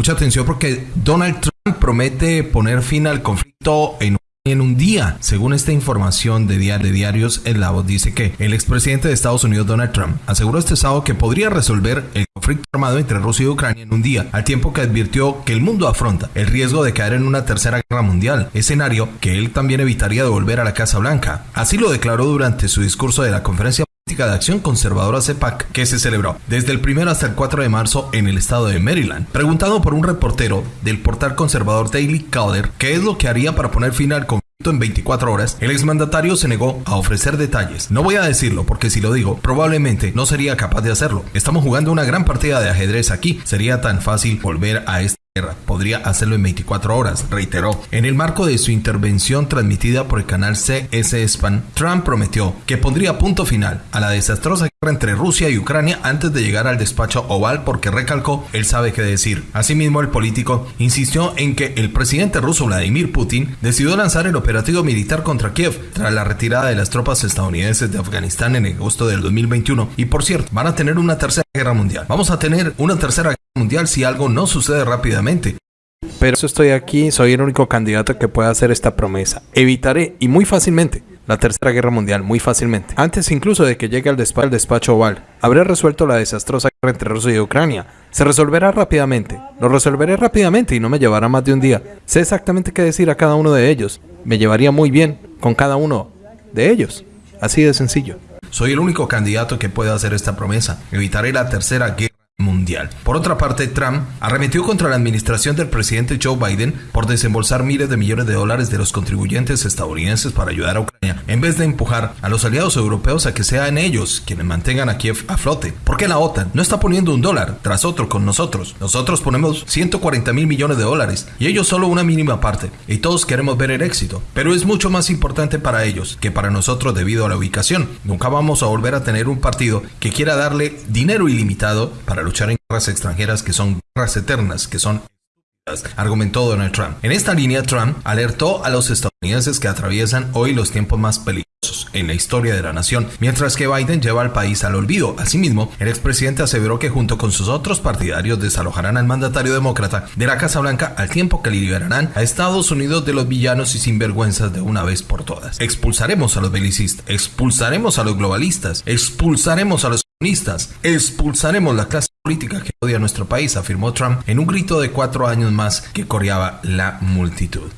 Mucha atención porque Donald Trump promete poner fin al conflicto en en un día. Según esta información de, diarios, el Lavo dice que el expresidente de Estados Unidos, Donald Trump, aseguró este sábado que podría resolver el conflicto armado entre Rusia y Ucrania en un día, al tiempo que advirtió que el mundo afronta el riesgo de caer en una tercera guerra mundial, escenario que él también evitaría de volver a la Casa Blanca. Así lo declaró durante su discurso de la conferencia de Acción Conservadora CEPAC que se celebró desde el 1 hasta el 4 de marzo en el estado de Maryland. Preguntado por un reportero del portal conservador Daily Caller qué es lo que haría para poner fin al conflicto en 24 horas, el exmandatario se negó a ofrecer detalles. No voy a decirlo porque si lo digo, probablemente no sería capaz de hacerlo. Estamos jugando una gran partida de ajedrez aquí. Sería tan fácil volver a este podría hacerlo en 24 horas, reiteró. En el marco de su intervención transmitida por el canal CS Span, Trump prometió que pondría punto final a la desastrosa guerra entre Rusia y Ucrania antes de llegar al despacho oval porque recalcó, él sabe qué decir. Asimismo, el político insistió en que el presidente ruso Vladimir Putin decidió lanzar el operativo militar contra Kiev tras la retirada de las tropas estadounidenses de Afganistán en agosto del 2021 y por cierto, van a tener una tercera guerra mundial. Vamos a tener una tercera guerra mundial si algo no sucede rápidamente. Pero eso estoy aquí, soy el único candidato que puede hacer esta promesa. Evitaré, y muy fácilmente, la Tercera Guerra Mundial, muy fácilmente. Antes incluso de que llegue al despacho, al despacho oval, habré resuelto la desastrosa guerra entre Rusia y Ucrania. Se resolverá rápidamente. Lo resolveré rápidamente y no me llevará más de un día. Sé exactamente qué decir a cada uno de ellos. Me llevaría muy bien con cada uno de ellos. Así de sencillo. Soy el único candidato que puede hacer esta promesa. Evitaré la Tercera Guerra mundial. Por otra parte, Trump arremetió contra la administración del presidente Joe Biden por desembolsar miles de millones de dólares de los contribuyentes estadounidenses para ayudar a Ucrania, en vez de empujar a los aliados europeos a que sean ellos quienes mantengan a Kiev a flote. Porque la OTAN no está poniendo un dólar tras otro con nosotros. Nosotros ponemos 140 mil millones de dólares y ellos solo una mínima parte. Y todos queremos ver el éxito. Pero es mucho más importante para ellos que para nosotros debido a la ubicación. Nunca vamos a volver a tener un partido que quiera darle dinero ilimitado para luchar en guerras extranjeras que son guerras eternas, que son argumentó Donald Trump. En esta línea, Trump alertó a los estadounidenses que atraviesan hoy los tiempos más peligrosos en la historia de la nación, mientras que Biden lleva al país al olvido. Asimismo, el expresidente aseveró que junto con sus otros partidarios desalojarán al mandatario demócrata de la Casa Blanca al tiempo que liberarán a Estados Unidos de los villanos y sinvergüenzas de una vez por todas. Expulsaremos a los belicistas, expulsaremos a los globalistas, expulsaremos a los expulsaremos la clase política que odia a nuestro país, afirmó Trump en un grito de cuatro años más que coreaba la multitud.